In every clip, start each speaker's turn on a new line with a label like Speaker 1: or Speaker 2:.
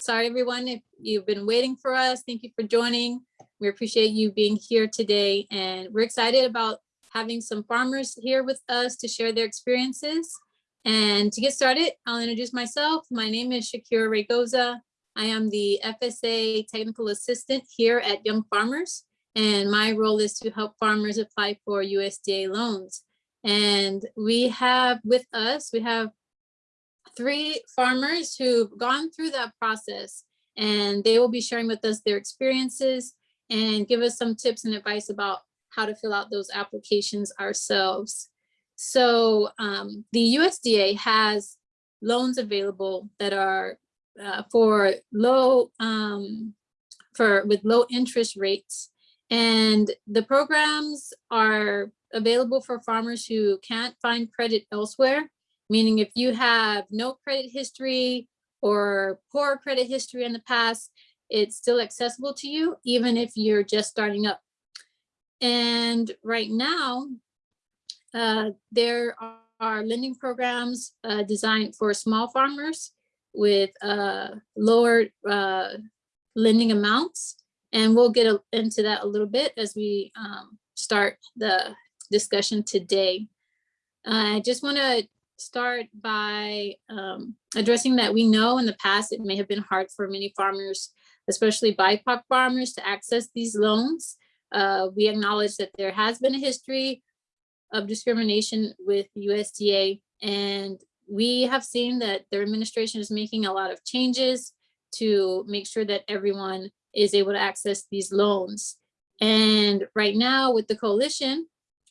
Speaker 1: sorry, everyone, if you've been waiting for us. Thank you for joining. We appreciate you being here today and we're excited about having some farmers here with us to share their experiences. And to get started, I'll introduce myself. My name is Shakira Raygoza. I am the FSA Technical Assistant here at Young Farmers, and my role is to help farmers apply for USDA loans. And we have with us, we have three farmers who've gone through that process, and they will be sharing with us their experiences and give us some tips and advice about how to fill out those applications ourselves. So um, the USDA has loans available that are uh, for low, um, for with low interest rates. And the programs are available for farmers who can't find credit elsewhere, meaning if you have no credit history or poor credit history in the past, it's still accessible to you, even if you're just starting up. And right now, uh, there are lending programs uh, designed for small farmers with uh, lower uh, lending amounts. And we'll get into that a little bit as we um, start the discussion today. I just want to start by um, addressing that we know in the past it may have been hard for many farmers, especially BIPOC farmers, to access these loans. Uh, we acknowledge that there has been a history of discrimination with USDA and we have seen that their administration is making a lot of changes to make sure that everyone is able to access these loans. And right now with the coalition,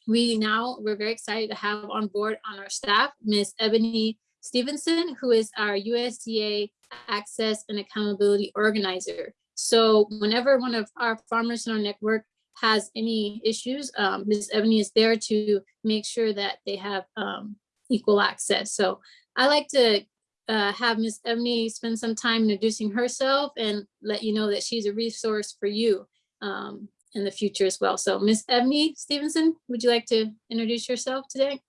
Speaker 1: we now, we're very excited to have on board on our staff, Ms. Ebony Stevenson, who is our USDA Access and Accountability Organizer. So whenever one of our farmers in our network has any issues, um, Ms. Ebony is there to make sure that they have um, equal access. So I like to uh, have Ms. Ebony spend some time introducing herself and let you know that she's a resource for you um, in the future as well. So Ms. Ebony Stevenson, would you like to introduce yourself today?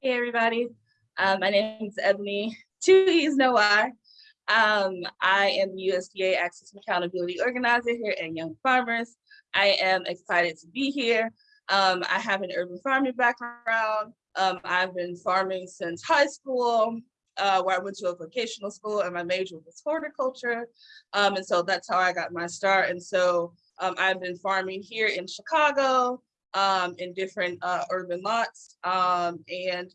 Speaker 2: Hey everybody, um, my name is Ebony, two E's no I. Um, I am the USDA Access and Accountability Organizer here at Young Farmers. I am excited to be here. Um, I have an urban farming background. Um, I've been farming since high school, uh, where I went to a vocational school and my major was horticulture. Um, and so that's how I got my start. And so um, I've been farming here in Chicago um, in different uh, urban lots. Um, and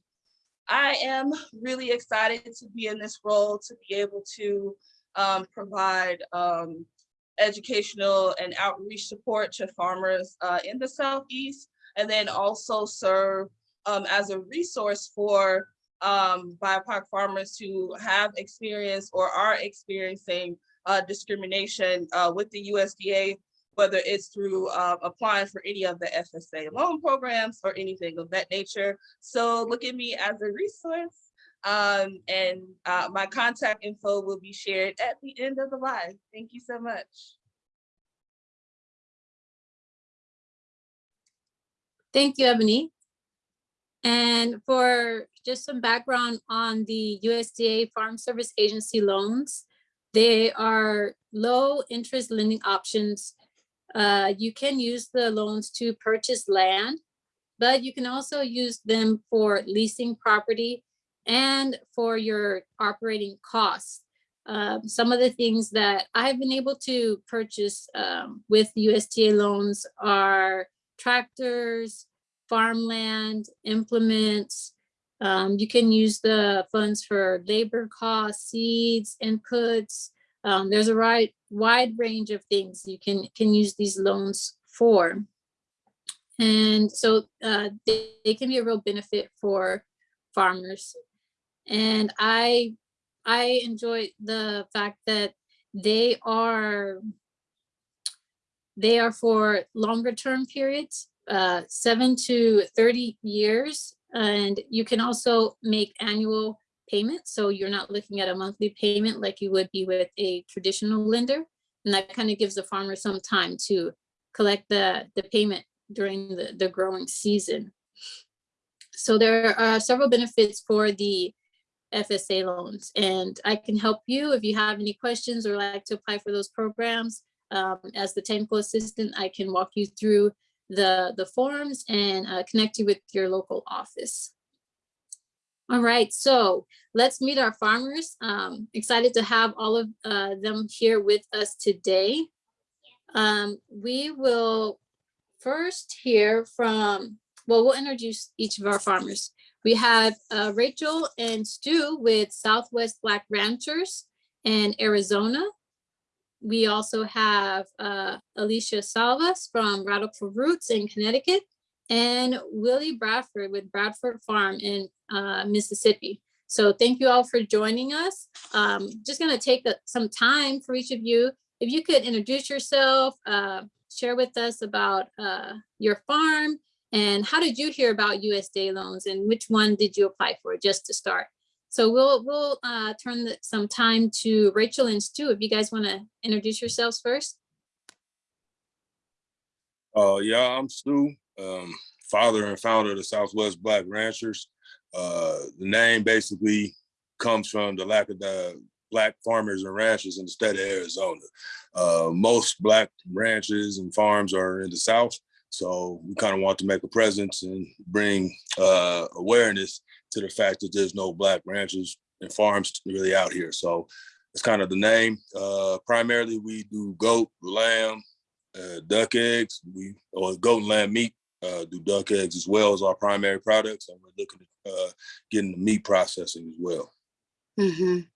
Speaker 2: I am really excited to be in this role to be able to um, provide um, educational and outreach support to farmers uh, in the Southeast, and then also serve um, as a resource for BIPOC farmers who have experienced or are experiencing uh, discrimination uh, with the USDA, whether it's through uh, applying for any of the FSA loan programs or anything of that nature. So look at me as a resource. Um, and uh, my contact info will be shared at the end of the live. Thank you so much.
Speaker 1: Thank you, Ebony. And for just some background on the USDA Farm Service Agency loans, they are low interest lending options. Uh, you can use the loans to purchase land, but you can also use them for leasing property and for your operating costs. Um, some of the things that I've been able to purchase um, with USDA loans are tractors, farmland, implements. Um, you can use the funds for labor costs, seeds, inputs. Um, there's a wide, wide range of things you can, can use these loans for. And so uh, they, they can be a real benefit for farmers. And I, I enjoy the fact that they are they are for longer term periods uh, seven to 30 years. And you can also make annual payments. So you're not looking at a monthly payment like you would be with a traditional lender. And that kind of gives the farmer some time to collect the, the payment during the, the growing season. So there are several benefits for the FSA loans. And I can help you if you have any questions or like to apply for those programs. Um, as the technical assistant, I can walk you through the, the forms and uh, connect you with your local office. All right, so let's meet our farmers. Um, excited to have all of uh, them here with us today. Um, we will first hear from, well, we'll introduce each of our farmers. We have uh, Rachel and Stu with Southwest Black Ranchers in Arizona. We also have uh, Alicia Salvas from Radical Roots in Connecticut and Willie Bradford with Bradford Farm in uh, Mississippi. So thank you all for joining us. Um, just gonna take a- some time for each of you. If you could introduce yourself, uh, share with us about uh, your farm and how did you hear about USDA loans and which one did you apply for just to start? So we'll we'll uh, turn the- some time to Rachel and Stu if you guys want to introduce yourselves first.
Speaker 3: Uh, yeah, I'm Stu, um, father and founder of the Southwest Black Ranchers. Uh, the name basically comes from the lack of the black farmers and ranchers in the state of Arizona. Uh, most black ranches and farms are in the South, so we kind of want to make a presence and bring uh, awareness to the fact that there's no black ranchers and farms really out here. So it's kind of the name. Uh, primarily, we do goat, lamb, uh, duck eggs. We or goat and lamb meat. Uh, do duck eggs as well as our primary products, and we're looking at uh, getting the meat processing as well.
Speaker 4: Mm -hmm.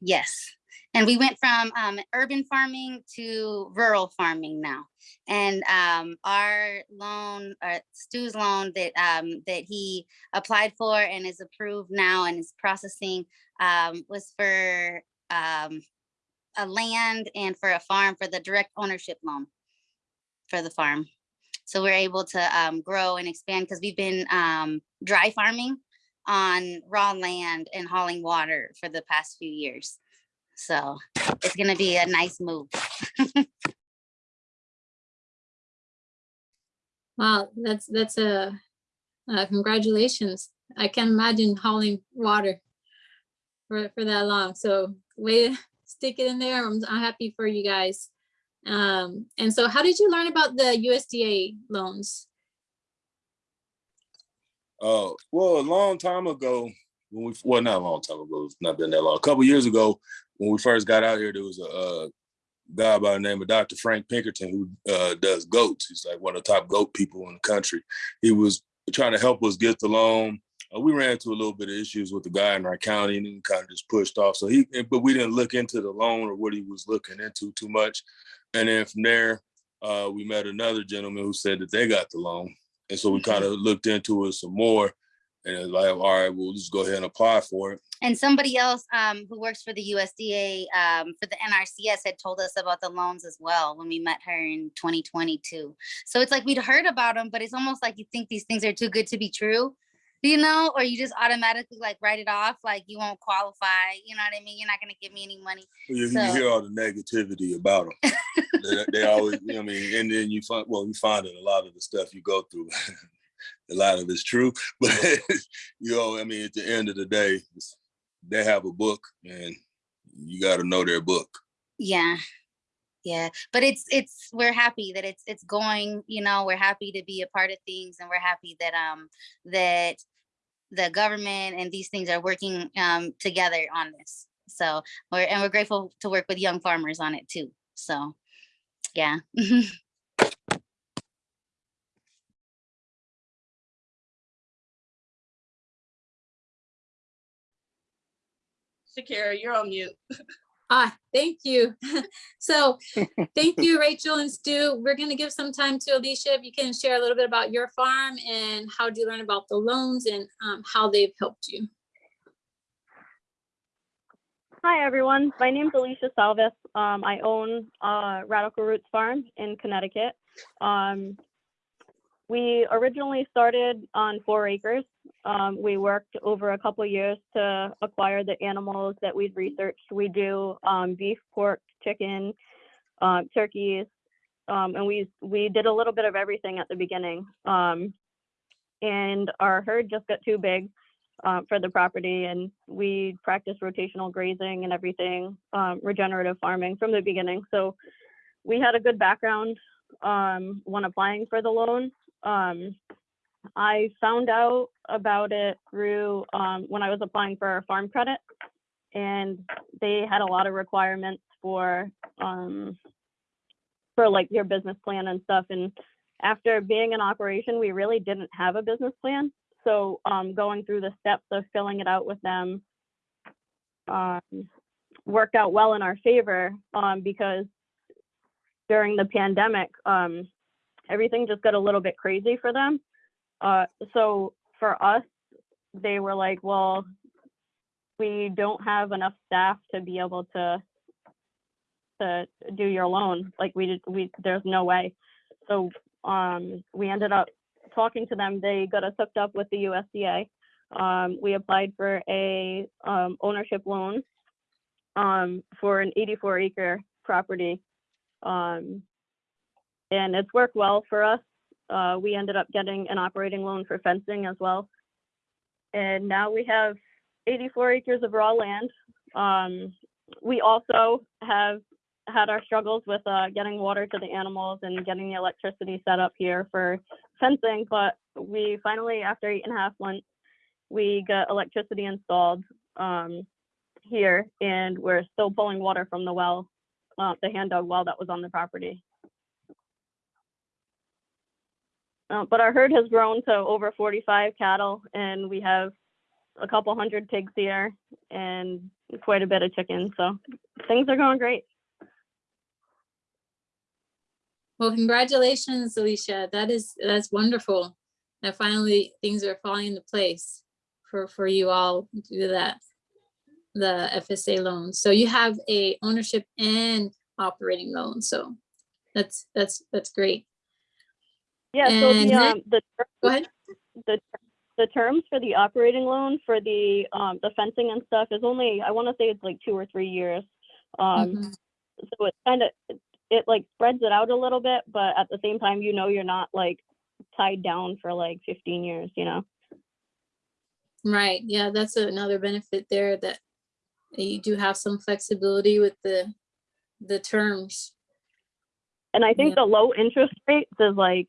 Speaker 4: Yes. And we went from um, urban farming to rural farming now. And um, our loan, uh, Stu's loan that um, that he applied for and is approved now and is processing um, was for um, a land and for a farm for the direct ownership loan for the farm. So we're able to um, grow and expand because we've been um, dry farming on raw land and hauling water for the past few years. So it's gonna be a nice move.
Speaker 1: Wow, that's that's a uh, congratulations. I can't imagine hauling water for for that long. So way to stick it in there. I'm, I'm happy for you guys. Um, and so how did you learn about the USDA loans?
Speaker 3: Uh, well, a long time ago, when we well, not a long time ago, it's not been that long. A couple years ago, when we first got out here, there was a guy by the name of Dr. Frank Pinkerton who uh, does goats. He's like one of the top goat people in the country. He was trying to help us get the loan. Uh, we ran into a little bit of issues with the guy in our county and then kind of just pushed off. So he, but we didn't look into the loan or what he was looking into too much. And then from there, uh, we met another gentleman who said that they got the loan. And so we kind of looked into it some more and it's like, all right, we'll just go ahead and apply for it.
Speaker 4: And somebody else um, who works for the USDA um, for the NRCS had told us about the loans as well when we met her in 2022. So it's like we'd heard about them, but it's almost like you think these things are too good to be true, you know, or you just automatically like write it off, like you won't qualify. You know what I mean? You're not going to give me any money.
Speaker 3: You, you hear all the negativity about them. they, they always, you know, what I mean, and then you find, well, you find that a lot of the stuff you go through, a lot of it's true, but you know, I mean, at the end of the day, they have a book, and you got to know their book.
Speaker 4: Yeah. Yeah, but it's it's we're happy that it's it's going, you know, we're happy to be a part of things and we're happy that um that the government and these things are working um together on this. So we're and we're grateful to work with young farmers on it too. So yeah.
Speaker 2: Shakira, you're on mute.
Speaker 1: Ah, thank you. So thank you, Rachel and Stu. We're going to give some time to Alicia. If you can share a little bit about your farm and how did you learn about the loans and um, how they've helped you.
Speaker 5: Hi, everyone. My name is Alicia Salvis. Um, I own uh, Radical Roots Farm in Connecticut. Um, we originally started on four acres. Um, we worked over a couple years to acquire the animals that we'd researched. We do um, beef, pork, chicken, um, turkeys, um, and we we did a little bit of everything at the beginning. Um, and our herd just got too big, uh, for the property, and we practiced rotational grazing and everything, um, regenerative farming from the beginning. So we had a good background when applying for the loan. Um, I found out about it through um, when I was applying for farm credit, and they had a lot of requirements for um, for like your business plan and stuff. And after being in operation, we really didn't have a business plan. So um, going through the steps of filling it out with them um, worked out well in our favor um, because during the pandemic, um, everything just got a little bit crazy for them. Uh, so for us, they were like, well, we don't have enough staff to be able to to do your loan. Like we we there's no way. So um, we ended up talking to them. They got us hooked up with the USDA. Um, we applied for a um, ownership loan um, for an 84 acre property. And it's worked well for us. Uh, we ended up getting an operating loan for fencing as well. And now we have 84 acres of raw land. Um, we also have had our struggles with uh, getting water to the animals and getting the electricity set up here for fencing, but we finally, after eight and a half months, we got electricity installed um, here, and we're still pulling water from the well, uh, the hand dug well that was on the property. Uh, but our herd has grown to over 45 cattle, and we have a couple hundred pigs here and quite a bit of chickens. So things are going great.
Speaker 1: Well, congratulations, Alicia. That is, that's wonderful. That finally things are falling into place for, for you all to do that, the FSA loan. So you have a ownership and operating loan. So that's, that's, that's great.
Speaker 5: Yeah, so the, um, the,
Speaker 1: Go ahead.
Speaker 5: the, the terms for the operating loan for the, um, the fencing and stuff is only, I want to say it's like two or three years. Um,
Speaker 1: Mhm.
Speaker 5: so it's kind of, it, it like spreads it out a little bit, but at the same time, you know, you're not like tied down for like 15 years, you know?
Speaker 1: Right, yeah, that's another benefit there that you do have some flexibility with the, the terms.
Speaker 5: And I think
Speaker 1: Yeah.
Speaker 5: the low interest rates is like,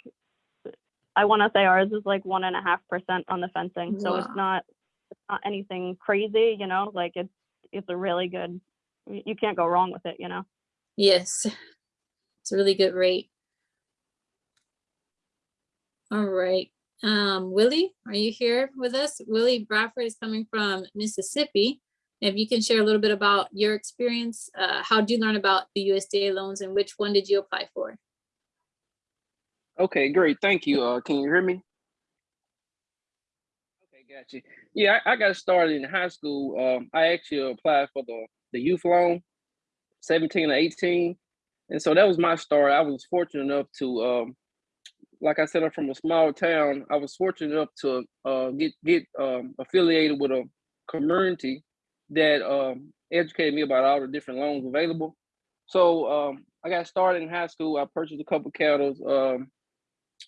Speaker 5: I want to say ours is like one and a half percent on the fencing. So
Speaker 1: Wow.
Speaker 5: it's not, it's not anything crazy, you know, like it's, it's a really good, you can't go wrong with it, you know?
Speaker 1: Yes, it's a really good rate. All right, um, Willie, are you here with us? Willie Bradford is coming from Mississippi. If you can share a little bit about your experience, uh, how did you learn about the USDA loans and which one did you apply for?
Speaker 6: Okay, great. Thank you. Uh, can you hear me? Okay, got you. Yeah, I, I got started in high school. Um, I actually applied for the, the youth loan, 17 or 18. And so that was my start. I was fortunate enough to, um, like I said, I'm from a small town. I was fortunate enough to uh, get get um, affiliated with a community that um, educated me about all the different loans available. So um, I got started in high school. I purchased a couple cattle. Um,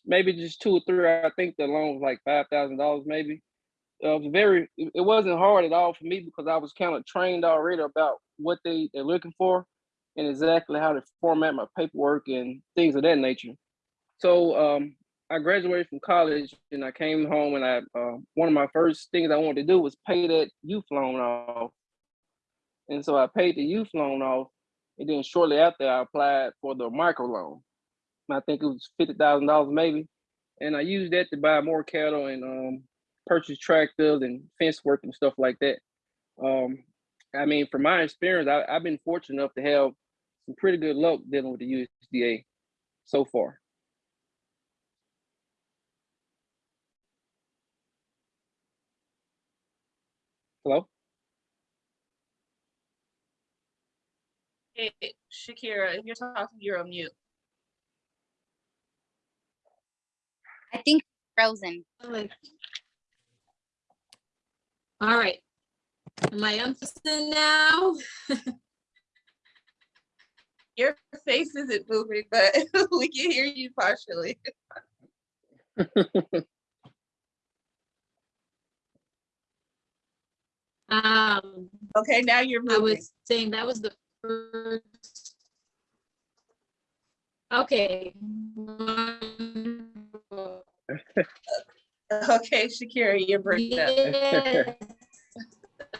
Speaker 6: maybe just two or three. I think the loan was like five thousand dollars, maybe. It was very. It it wasn't hard at all for me because I was kind of trained already about what they they're looking for, and exactly how to format my paperwork and things of that nature. So um, I graduated from college and I came home and I uh, one of my first things I wanted to do was pay that youth loan off, and so I paid the youth loan off, and then shortly after I applied for the micro loan. I think it was fifty thousand dollars maybe, and I used that to buy more cattle and um, purchase tractors and fence work and stuff like that. Um, I mean, from my experience, I, I've been fortunate enough to have some pretty good luck dealing with the USDA so far. Hello.
Speaker 2: Hey, Shakira, if you're talking, you're on mute.
Speaker 4: I think frozen.
Speaker 1: All right. Am I unfrozen now?
Speaker 2: Your face isn't moving, but we can hear you partially.
Speaker 1: Um,
Speaker 2: Okay, now you're moving.
Speaker 1: I was saying that was the first. Okay.
Speaker 2: Okay, Shakira, you're breaking up.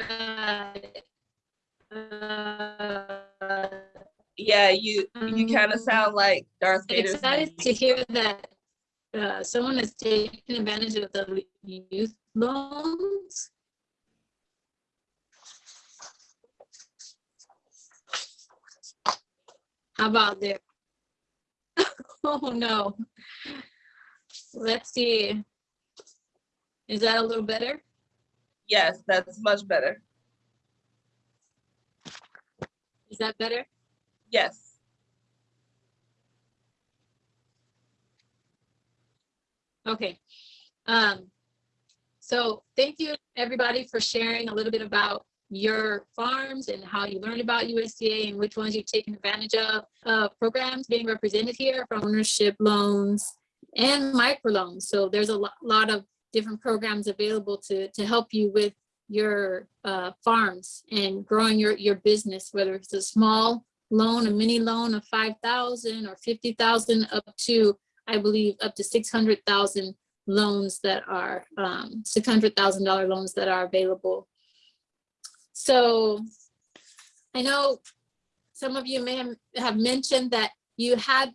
Speaker 1: Uh, uh,
Speaker 2: Yeah, you, you kind of sound like Darth
Speaker 1: I'm
Speaker 2: Vader's.
Speaker 1: excited to hear that uh, someone is taking advantage of the youth loans. How about there? Oh, no. Let's see. Is that a little better?
Speaker 2: Yes, that's much better.
Speaker 1: Is that better?
Speaker 2: Yes.
Speaker 1: Okay. Um, so thank you, everybody, for sharing a little bit about your farms and how you learned about USDA and which ones you've taken advantage of. Uh, programs being represented here from ownership loans and microloans. So there's a lo- lot of different programs available to, to help you with your uh, farms and growing your, your business, whether it's a small loan, a mini loan of 5,000 or 50,000 up to I believe, up to six hundred thousand loans that are, um, six hundred thousand dollar loans that are available. So I know some of you may have mentioned that you had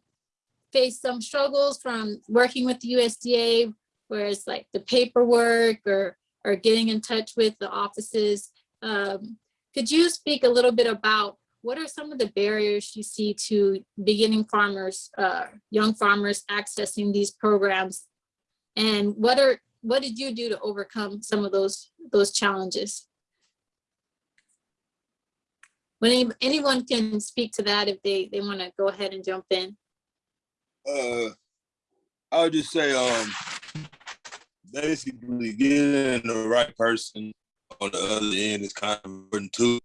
Speaker 1: faced some struggles from working with the USDA, whereas like the paperwork or, or getting in touch with the offices. Um, Could you speak a little bit about what are some of the barriers you see to beginning farmers, uh, young farmers accessing these programs? And what are, what did you do to overcome some of those, those challenges? When any- anyone can speak to that if they, they want to go ahead and jump in.
Speaker 3: Uh, I would just say, um, basically getting the right person on the other end is kind of important too,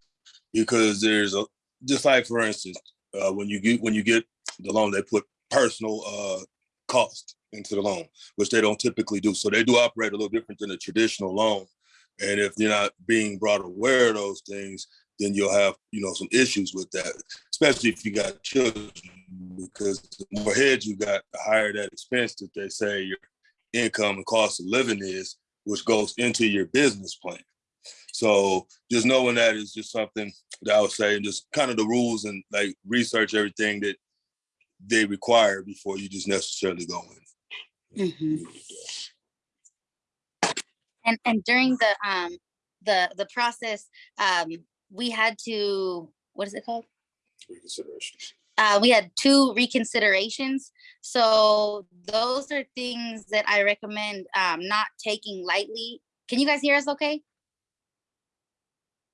Speaker 3: because there's a, just like for instance, uh, when you get, when you get the loan, they put personal, uh, cost into the loan, which they don't typically do. So they do operate a little different than a traditional loan. And if you're not being brought aware of those things, then you'll have, you know, some issues with that, especially if you got children, because the more heads you got, the higher that expense that they say your income and cost of living is, which goes into your business plan. So just knowing that is just something that I would say, and just kind of the rules and like research everything that they require before you just necessarily go in.
Speaker 4: Mhm. And, and during the, um, the, the process, um, we had to, what is it called?
Speaker 3: Reconsiderations.
Speaker 4: Uh, we had two reconsiderations. So those are things that I recommend, um, not taking lightly. Can you guys hear us okay?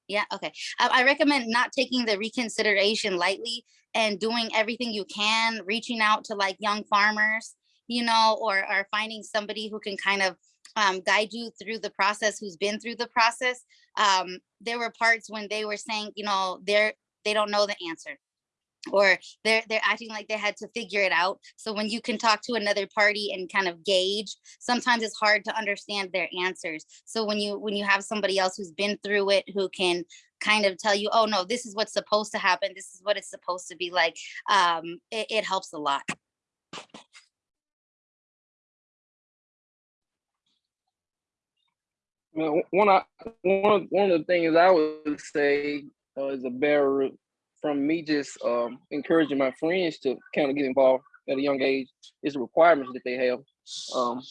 Speaker 4: Yeah, okay. I, I recommend not taking the reconsideration lightly and doing everything you can, reaching out to like young farmers, you know, or, or finding somebody who can kind of um, guide you through the process, who's been through the process. Um, there were parts when they were saying, you know, they're, they don't know the answer or they're they're acting like they had to figure it out. So when you can talk to another party and kind of gauge sometimes it's hard to understand their answers. So when you when you have somebody else who's been through it who can kind of tell you oh no this is what's supposed to happen. This is what it's supposed to be like um it, it helps a lot
Speaker 6: Well, one of one one of the things I would say uh, is a barrier from me just um, encouraging my friends to kind of get involved at a young age is the requirements that they have. Um,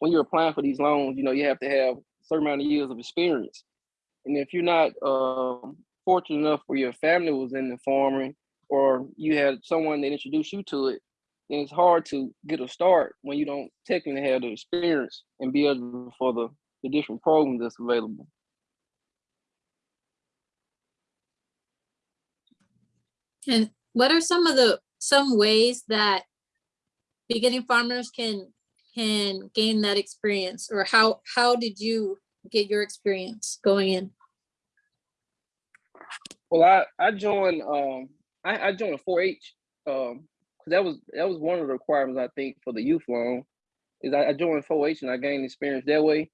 Speaker 6: when you're applying for these loans, you know you have to have a certain amount of years of experience, and if you're not um, fortunate enough where your family was in the farming or you had someone that introduced you to it, then it's hard to get a start when you don't technically have the experience and be able for the the different programs that's available.
Speaker 1: And what are some of the, some ways that beginning farmers can, can gain that experience? Or how, how did you get your experience going in?
Speaker 6: Well, I I joined um I, I joined a 4-H um because that was that was one of the requirements I think for the youth loan is I, I joined 4-H and I gained experience that way,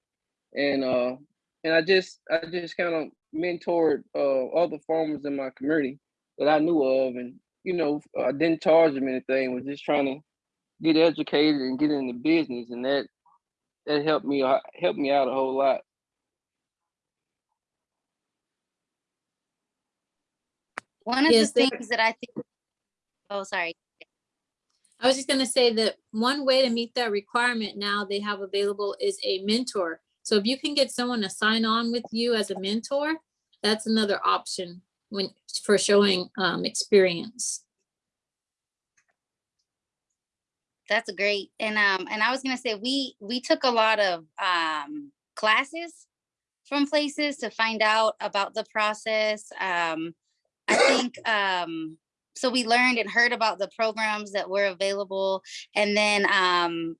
Speaker 6: and uh and I just I just kind of mentored uh, other farmers in my community that I knew of, and you know, I didn't charge them anything. Was just trying to get educated and get into business, and that that helped me out- helped me out a whole lot.
Speaker 4: One of
Speaker 1: Yes,
Speaker 4: the things that I think, oh, sorry.
Speaker 1: I was just gonna say that one way to meet that requirement now they have available is a mentor. So if you can get someone to sign on with you as a mentor, that's another option when, for showing um, experience.
Speaker 4: That's great. And um, and I was gonna say we we took a lot of um classes from places to find out about the process. Um, I think um, so we learned and heard about the programs that were available, and then um,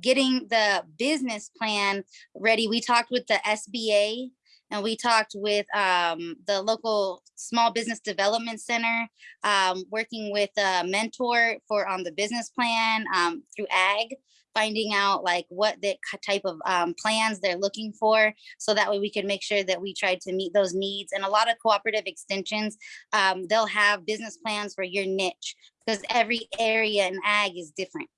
Speaker 4: getting the business plan ready. We talked with the SBA and we talked with um, the local small business development center um, working with a mentor for on the business plan um, through ag finding out like what the type of um, plans they're looking for so that way we can make sure that we try to meet those needs and a lot of cooperative extensions um, they'll have business plans for your niche because every area in ag is different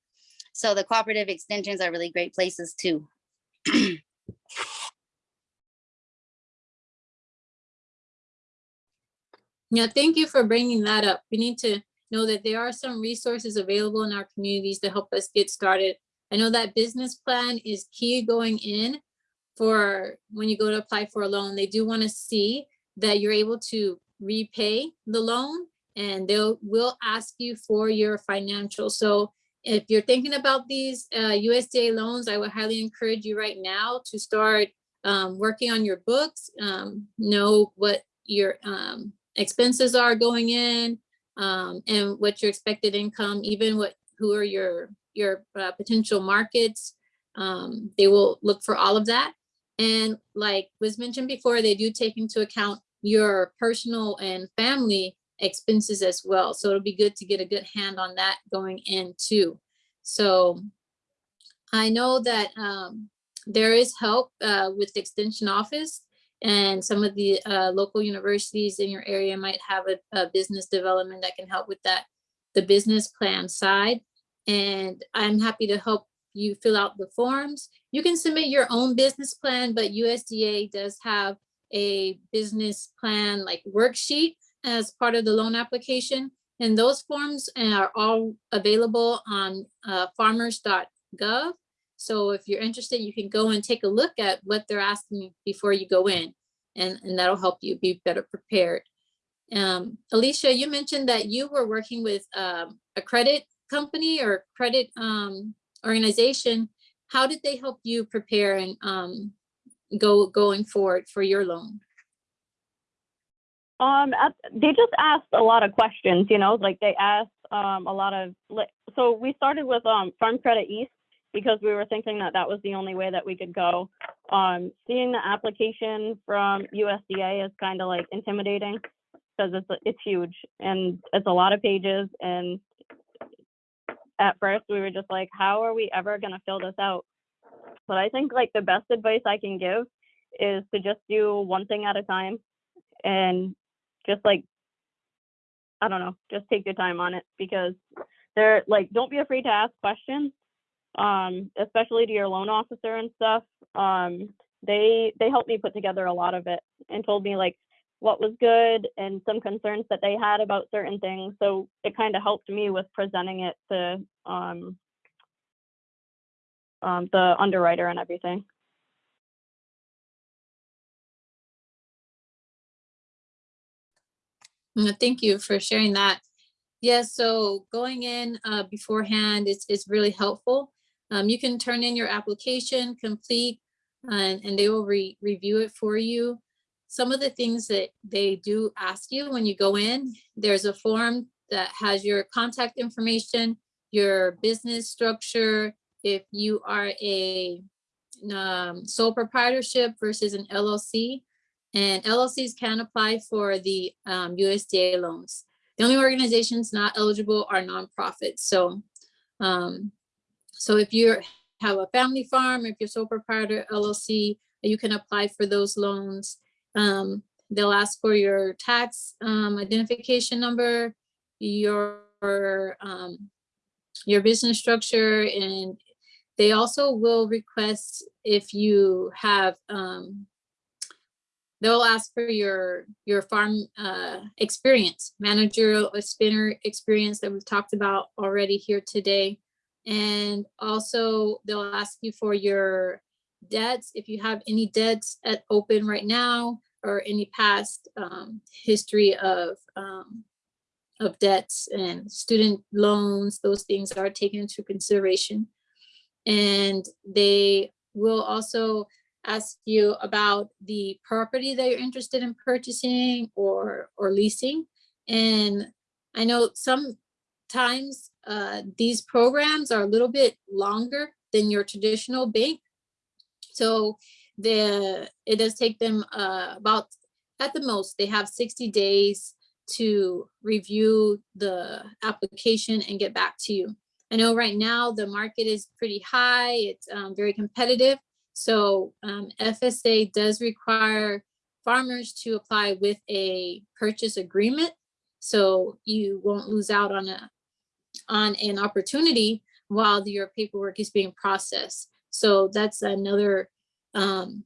Speaker 4: so the cooperative extensions are really great places too
Speaker 1: Yeah, thank you for bringing that up. We need to know that there are some resources available in our communities to help us get started. I know that business plan is key going in for when you go to apply for a loan. They do want to see that you're able to repay the loan and they'll will ask you for your financial. So if you're thinking about these uh, USDA loans, I would highly encourage you right now to start um, working on your books, um, know what your um, expenses are going in um, and what your expected income, even what, who are your, your uh, potential markets. Um, they will look for all of that. And like was mentioned before, they do take into account your personal and family expenses as well. So it'll be good to get a good hand on that going in too. So I know that um, there is help uh, with the extension office and some of the uh, local universities in your area might have a, a business development that can help with that, the business plan side. And I'm happy to help you fill out the forms. You can submit your own business plan, but USDA does have a business plan like worksheet as part of the loan application. And those forms are all available on uh, farmers.gov. So if you're interested, you can go and take a look at what they're asking before you go in, and, and that'll help you be better prepared. Um, Alicia, you mentioned that you were working with um, a credit company or credit um, organization. How did they help you prepare and um, go going forward for your loan?
Speaker 5: Um, they just asked a lot of questions, you know, like they asked um, a lot of, so we started with um, Farm Credit East because we were thinking that that was the only way that we could go. Um, seeing the application from USDA is kind of like intimidating because it's, it's huge and it's a lot of pages. And at first we were just like, how are we ever going to fill this out? But I think like the best advice I can give is to just do one thing at a time and just like I don't know, just take your time on it because they're like don't be afraid to ask questions. Um, especially to your loan officer and stuff. Um, they they helped me put together a lot of it and told me like what was good and some concerns that they had about certain things. So it kind of helped me with presenting it to um, um, the underwriter and everything.
Speaker 1: Thank you for sharing that. Yes, so going in uh, beforehand is, is really helpful. Um, You can turn in your application, complete, and, and they will re- review it for you. Some of the things that they do ask you when you go in, there's a form that has your contact information, your business structure, if you are a um, sole proprietorship versus an LLC. And LLCs can apply for the um, USDA loans. The only organizations not eligible are nonprofits. So, um, so if you have a family farm, if you're sole proprietor LLC, you can apply for those loans. Um, they'll ask for your tax um, identification number, your um, your business structure, and they also will request if you have um, they'll ask for your your farm uh, experience, managerial spinner experience that we've talked about already here today. And also they'll ask you for your debts, if you have any debts at open right now or any past um, history of um, of debts and student loans, those things are taken into consideration. And they will also ask you about the property that you're interested in purchasing or or leasing. And I know sometimes uh, these programs are a little bit longer than your traditional bank. So the it does take them uh, about at the most they have 60 days to review the application and get back to you. I know right now the market is pretty high, it's um, very competitive. So um, FSA does require farmers to apply with a purchase agreement. So you won't lose out on a on an opportunity while your paperwork is being processed. So that's another um,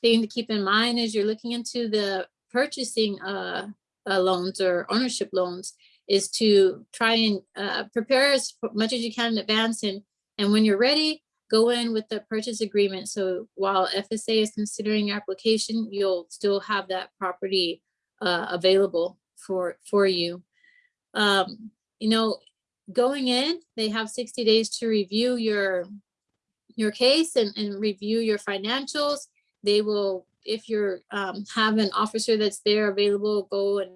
Speaker 1: thing to keep in mind as you're looking into the purchasing uh, uh, loans or ownership loans is to try and uh, prepare as much as you can in advance. And, and when you're ready, go in with the purchase agreement. So while FSA is considering your application, you'll still have that property uh, available for, for you. Um, you know, going in, they have 60 days to review your, your case and, and review your financials. They will, if you're um, have an officer that's there available, go and,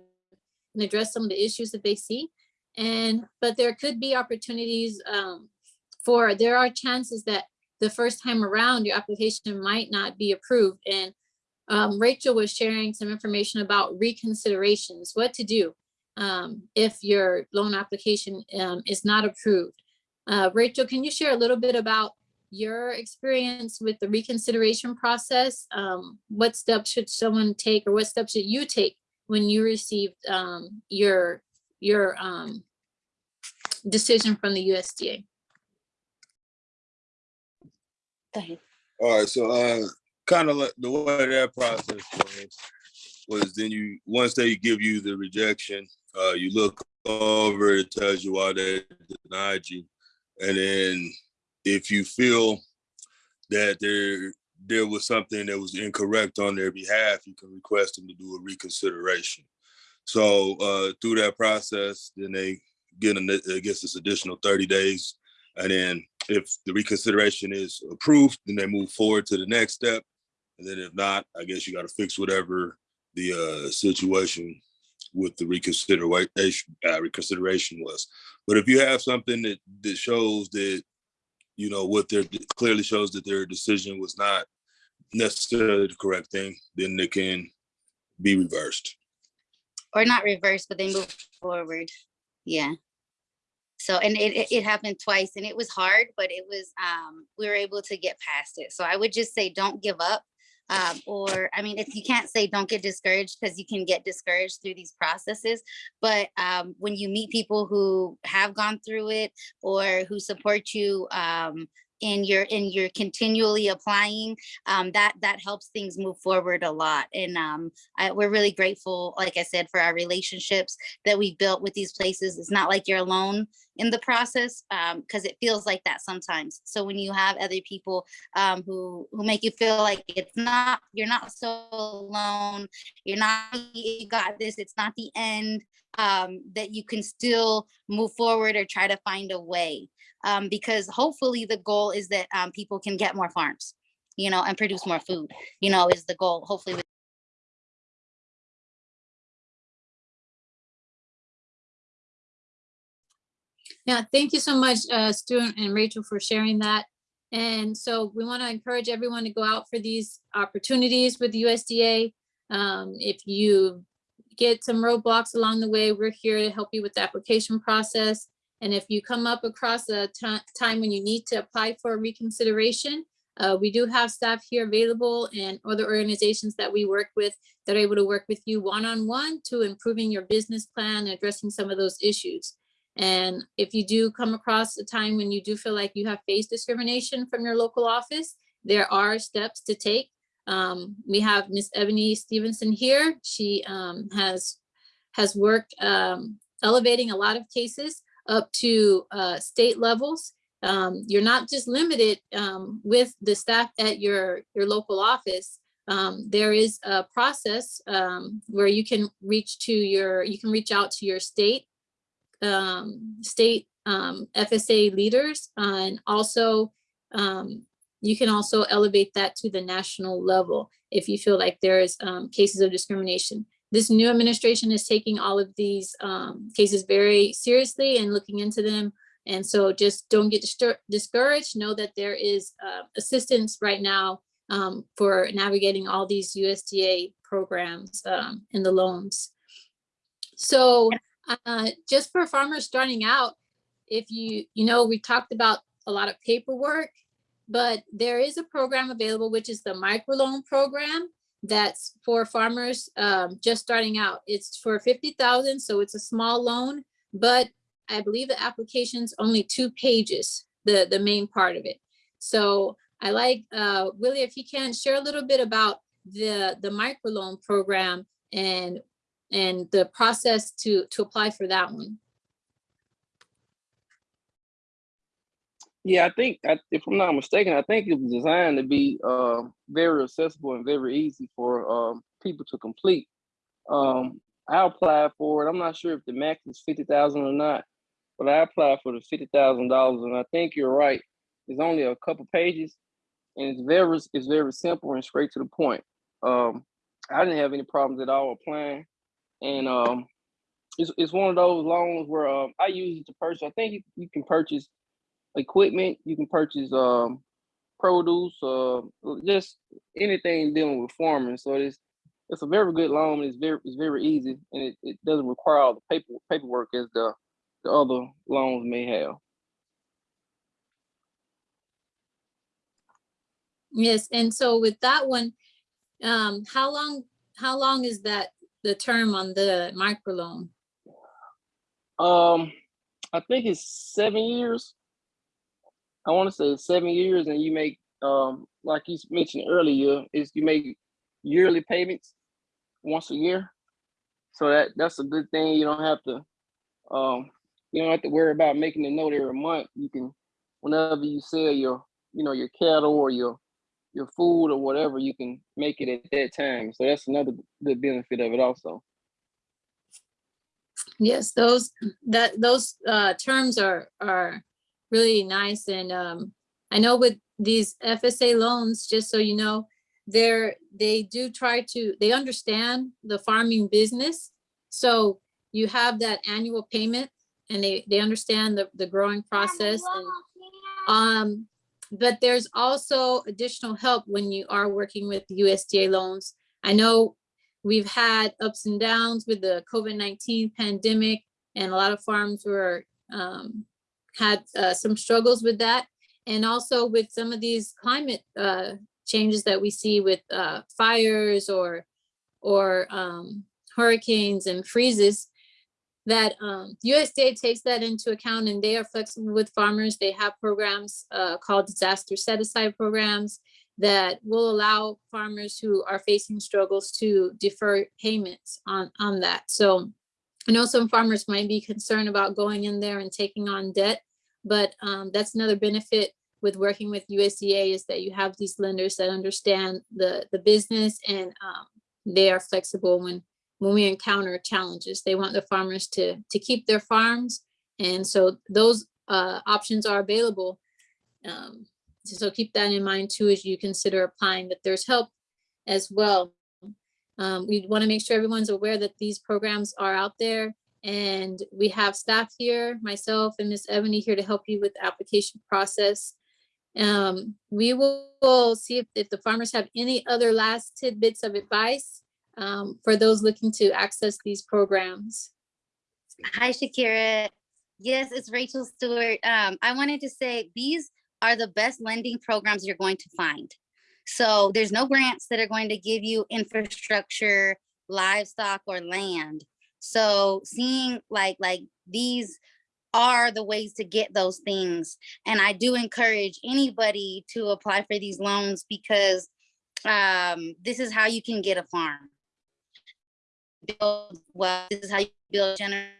Speaker 1: and address some of the issues that they see. And, but there could be opportunities um, for, there are chances that the first time around your application might not be approved. And um, Rachel was sharing some information about reconsiderations, what to do um, if your loan application um, is not approved. Uh, Rachel, can you share a little bit about your experience with the reconsideration process? Um, what steps should someone take or what steps should you take when you received um, your, your um, decision from the USDA?
Speaker 3: All right, so uh, kind of like the way that process was, was then you, once they give you the rejection, uh, you look over, it tells you why they denied you. And then if you feel that there, there was something that was incorrect on their behalf, you can request them to do a reconsideration. So uh, through that process, then they get, an, I guess this additional 30 days. And then if the reconsideration is approved, then they move forward to the next step. And then if not, I guess you got to fix whatever the uh, situation with the reconsideration uh, reconsideration was. But if you have something that that shows that you know what their clearly shows that their decision was not necessarily the correct thing, then they can be reversed.
Speaker 4: Or not reversed, but they move forward. Yeah. So, and it, it, happened twice and it was hard, but it was, um, we were able to get past it. So I would just say, don't give up. Um, or, I mean, if you can't say don't get discouraged because you can get discouraged through these processes. But um, when you meet people who have gone through it or who support you, um, and you're and you're continually applying um, that that helps things move forward a lot. And um, I, we're really grateful like i said for our relationships that we built with these places. It's not like you're alone in the process because um, it feels like that sometimes. So when you have other people um, who who make you feel like it's not you're not so alone you're not you got this it's not the end um, that you can still move forward or try to find a way um, because hopefully the goal is that um, people can get more farms, you know, and produce more food, you know, is the goal, hopefully. with-
Speaker 1: Yeah, thank you so much, uh, Stuart and Rachel for sharing that. And so we want to encourage everyone to go out for these opportunities with the USDA. Um, if you get some roadblocks along the way, we're here to help you with the application process. And if you come up across a time when you need to apply for reconsideration, Uh, we do have staff here available and other organizations that we work with that are able to work with you one-on-one to improving your business plan, and addressing some of those issues. And if you do come across a time when you do feel like you have faced discrimination from your local office, there are steps to take. Um, we have Miss Ebony Stevenson here. She um, has has worked um, elevating a lot of cases up to uh, state levels. Um, you're not just limited um, with the staff at your your local office. Um, there is a process um, where you can reach to your you can reach out to your state um, state um, FSA leaders and also you can also elevate that to the national level if you feel like there's um, cases of discrimination. This new administration is taking all of these um, cases very seriously and looking into them. And so just don't get discouraged. Know that there is uh, assistance right now um, for navigating all these USDA programs um, and the loans. So uh, just for farmers starting out, if you, you know, we talked about a lot of paperwork, but there is a program available, which is the microloan program. That's for farmers um, just starting out. It's for 50,000, so it's a small loan, but I believe the application's only two pages, the, the main part of it. So I like, uh, Willie, if you can share a little bit about the, the microloan program and, and the process to, to apply for that one.
Speaker 6: Yeah, I think, I- if I'm not mistaken, I think it was designed to be uh, very accessible and very easy for um, people to complete. Um, I applied for it. I'm not sure if the max is fifty thousand or not, but I applied for the fifty thousand dollars, and I think you're right. It's only a couple pages, and it's very it's very simple and straight to the point. Um, I didn't have any problems at all applying, and um, it's it's one of those loans where um, I use it to purchase. I think you, you can purchase equipment, you can purchase um produce, uh just anything dealing with farming. So it's it's a very good loan. It's very it's very easy and it, it doesn't require all the paper paperwork as the the other loans may have.
Speaker 1: Yes, and so with that one, um, how long, how long is that, the term on the microloan?
Speaker 6: Um I think it's seven years. I want to say seven years and you make um like you mentioned earlier, is you make yearly payments once a year. So that that's a good thing. You don't have to um you don't have to worry about making a note every month. You can whenever you sell your you know your cattle or your your food or whatever, you can make it at that time. So that's another good benefit of it also.
Speaker 1: Yes, those, that, those, uh, terms are, are really nice and, um, I know with these FSA loans, just so you know, they're, they do try to, they understand the farming business. So you have that annual payment and they, they understand the, the growing process and, um, but there's also additional help when you are working with USDA loans. I know we've had ups and downs with the COVID-19 pandemic and a lot of farms were um, had uh, some struggles with that. And also with some of these climate uh, changes that we see with uh, fires or or um, hurricanes and freezes, that um, USDA takes that into account and they are flexible with farmers. They have programs uh, called disaster set aside programs that will allow farmers who are facing struggles to defer payments on, on that. So I know some farmers might be concerned about going in there and taking on debt, but um, that's another benefit with working with USDA is that you have these lenders that understand the, the business and um, they are flexible when when we encounter challenges. They want the farmers to, to keep their farms. And so those uh, options are available. Um, so keep that in mind too, as you consider applying that there's help as well. Um, we want to make sure everyone's aware that these programs are out there and we have staff here, myself and Miss Ebony here to help you with the application process. Um, we will, see if, if the farmers have any other last tidbits of advice um, for those looking to access these programs.
Speaker 4: Hi, Shakira. Yes, it's Rachel Stewart. Um, I wanted to say these are the best lending programs you're going to find. So there's no grants that are going to give you infrastructure, livestock or land. So seeing like like these are the ways to get those things. And I do encourage anybody to apply for these loans because um, this is how you can get a farm. Build well, this is how you build general.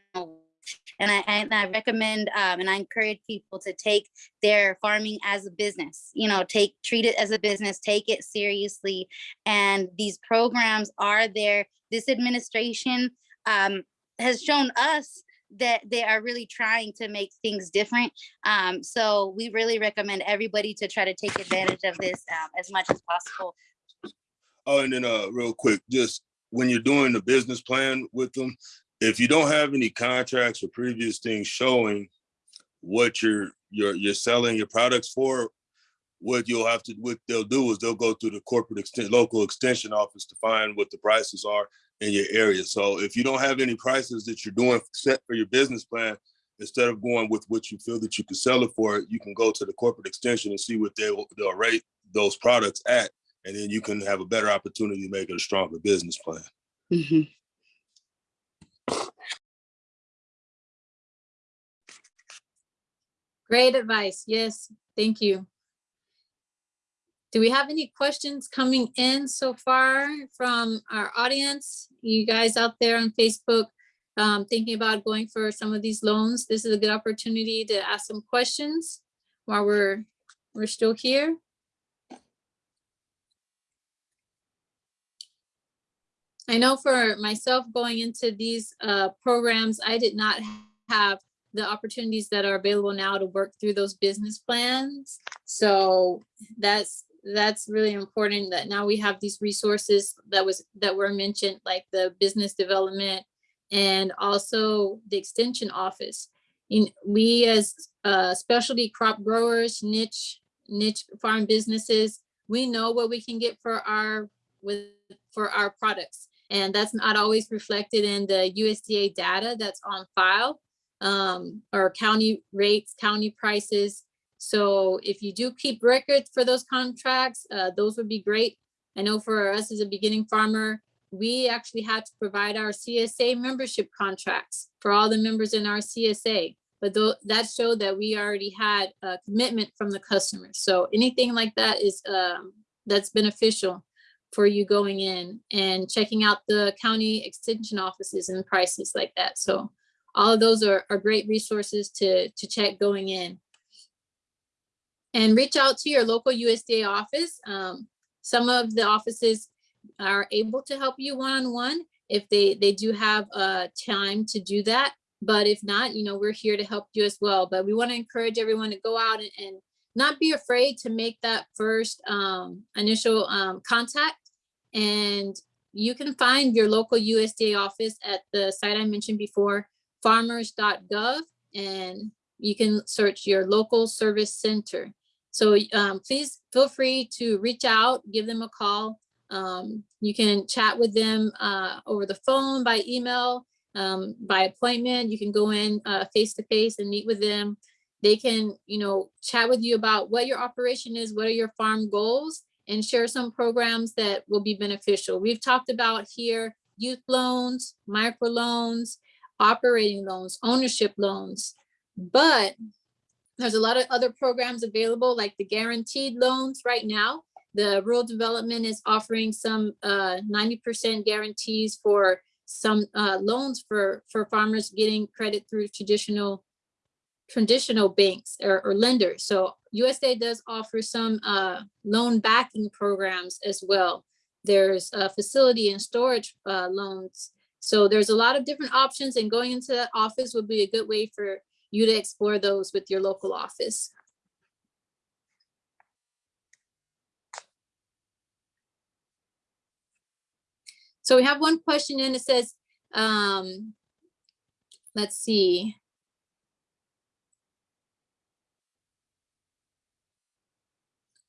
Speaker 4: And I, and I recommend um, and I encourage people to take their farming as a business, you know, take, treat it as a business, take it seriously. And these programs are there. This administration um, has shown us that they are really trying to make things different. Um, so we really recommend everybody to try to take advantage of this um, as much as possible.
Speaker 3: Oh, and then uh, real quick, just when you're doing the business plan with them, if you don't have any contracts or previous things showing what you're you're you're selling your products for, what you'll have to what they'll do is they'll go through the corporate extent local extension office to find what the prices are in your area. So if you don't have any prices that you're doing set for your business plan, instead of going with what you feel that you can sell it for, you can go to the corporate extension and see what they will they'll rate those products at, and then you can have a better opportunity to make it a stronger business plan.
Speaker 4: Mhm.
Speaker 1: Great advice. Yes, thank you. Do we have any questions coming in so far from our audience? You guys out there on Facebook um, thinking about going for some of these loans? This is a good opportunity to ask some questions while we're, we're still here. I know for myself going into these uh, programs, I did not have the opportunities that are available now to work through those business plans. So that's that's really important that now we have these resources that was that were mentioned, like the business development and also the extension office. In, we as uh, specialty crop growers, niche niche farm businesses, we know what we can get for our with for our products. And that's not always reflected in the USDA data that's on file um, or county rates, county prices. So if you do keep records for those contracts, uh, those would be great. I know for us as a beginning farmer, we actually had to provide our CSA membership contracts for all the members in our CSA. But though that showed that we already had a commitment from the customer. So anything like that is um, that's beneficial for you going in and checking out the county extension offices and prices like that. So all of those are, are great resources to, to check going in. And reach out to your local USDA office. Um, some of the offices are able to help you one-on-one -on -one if they, they do have uh, time to do that. But if not, you know, we're here to help you as well. But we want to encourage everyone to go out and, and not be afraid to make that first um, initial um, contact. And you can find your local USDA office at the site I mentioned before, farmers.gov, and you can search your local service center. So um, please feel free to reach out, give them a call. Um, you can chat with them uh, over the phone, by email, um, by appointment. You can go in uh, face to face and meet with them. They can, you know, chat with you about what your operation is, what are your farm goals, and share some programs that will be beneficial. We've talked about here youth loans, micro loans, operating loans, ownership loans, but there's a lot of other programs available like the guaranteed loans right now. The rural development is offering some 90% uh, guarantees for some uh, loans for, for farmers getting credit through traditional traditional banks or, or lenders. So USDA does offer some uh, loan backing programs as well. There's facility and storage uh, loans. So there's a lot of different options and going into that office would be a good way for you to explore those with your local office. So we have one question in it says, um, let's see.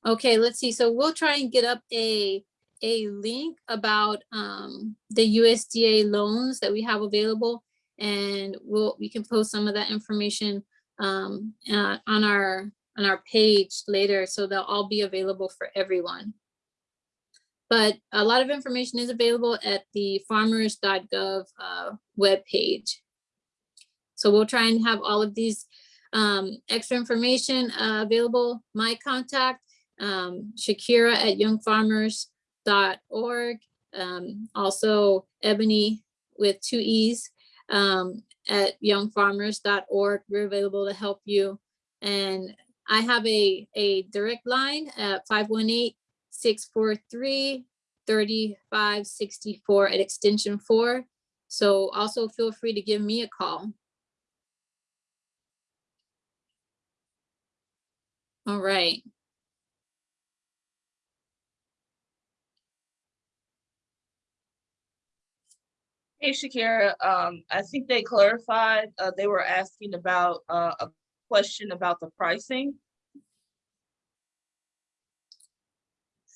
Speaker 1: Okay, let's see. So we'll try and get up a a link about um, the USDA loans that we have available and we'll we can post some of that information um, uh, on our on our page later, so they'll all be available for everyone. But a lot of information is available at the farmers.gov uh, webpage. So we'll try and have all of these um, extra information uh, available. My contact, um, Shakira at youngfarmers.org. Um, also Ebony with two E's um, at youngfarmers.org. We're available to help you. And I have a, a direct line at 518-643-3564 at extension four. So also feel free to give me a call. All right.
Speaker 2: Hey Shakira, um, I think they clarified, uh, they were asking about, uh, a question about the pricing.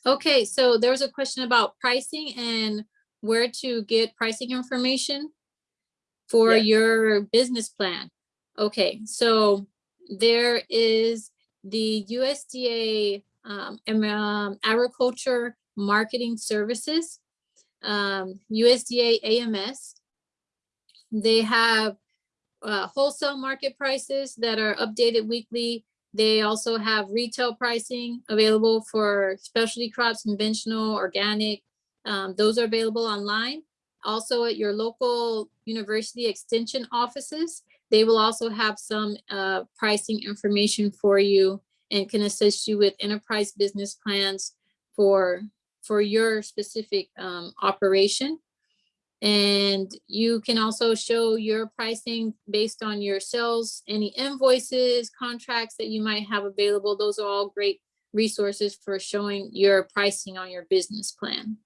Speaker 1: Okay, so there was a question about pricing and where to get pricing information for
Speaker 2: Yeah.
Speaker 1: your business plan. Okay, so there is the USDA um, um, Agriculture Marketing Services, um, USDA AMS. They have uh, wholesale market prices that are updated weekly. They also have retail pricing available for specialty crops, conventional, organic. Um, those are available online. Also at your local university extension offices, they will also have some uh, pricing information for you and can assist you with enterprise business plans for, for your specific um, operation. And you can also show your pricing based on your sales, any invoices, contracts that you might have available. Those are all great resources for showing your pricing on your business plan.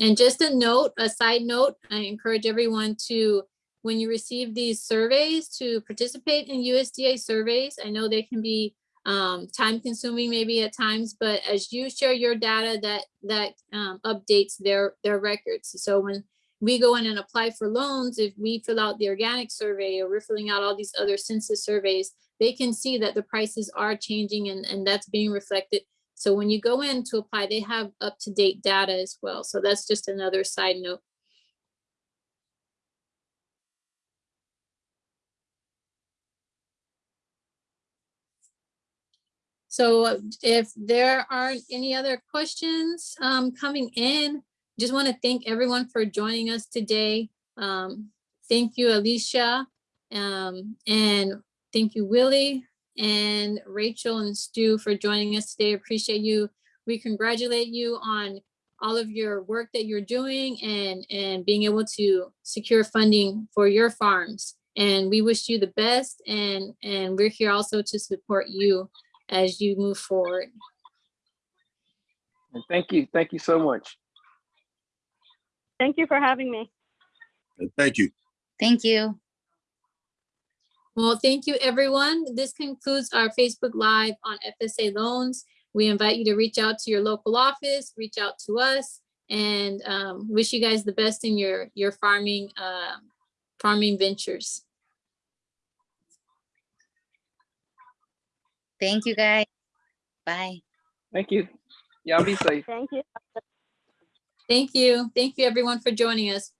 Speaker 1: And just a note, a side note, I encourage everyone to, when you receive these surveys, to participate in USDA surveys. I know they can be um, time consuming maybe at times, but as you share your data, that, that um, updates their, their records. So when we go in and apply for loans, if we fill out the organic survey or we're filling out all these other census surveys, they can see that the prices are changing and, and that's being reflected. So when you go in to apply, they have up-to-date data as well. So that's just another side note. So if there aren't any other questions um, coming in, just want to thank everyone for joining us today. Um, Thank you, Alicia. um, And thank you, Willie and Rachel and Stu for joining us today. Appreciate you. We congratulate you on all of your work that you're doing and, and being able to secure funding for your farms. And we wish you the best and, and we're here also to support you as you move forward.
Speaker 6: And thank you, thank you so much.
Speaker 5: Thank you for having me.
Speaker 3: Thank you.
Speaker 4: Thank you.
Speaker 1: Well, thank you, everyone. This concludes our Facebook Live on FSA loans. We invite you to reach out to your local office, reach out to us, and um, wish you guys the best in your, your farming, uh, farming ventures.
Speaker 4: Thank you, guys. Bye.
Speaker 6: Thank you. Y'all be safe.
Speaker 5: Thank you.
Speaker 1: Thank you. Thank you, everyone, for joining us.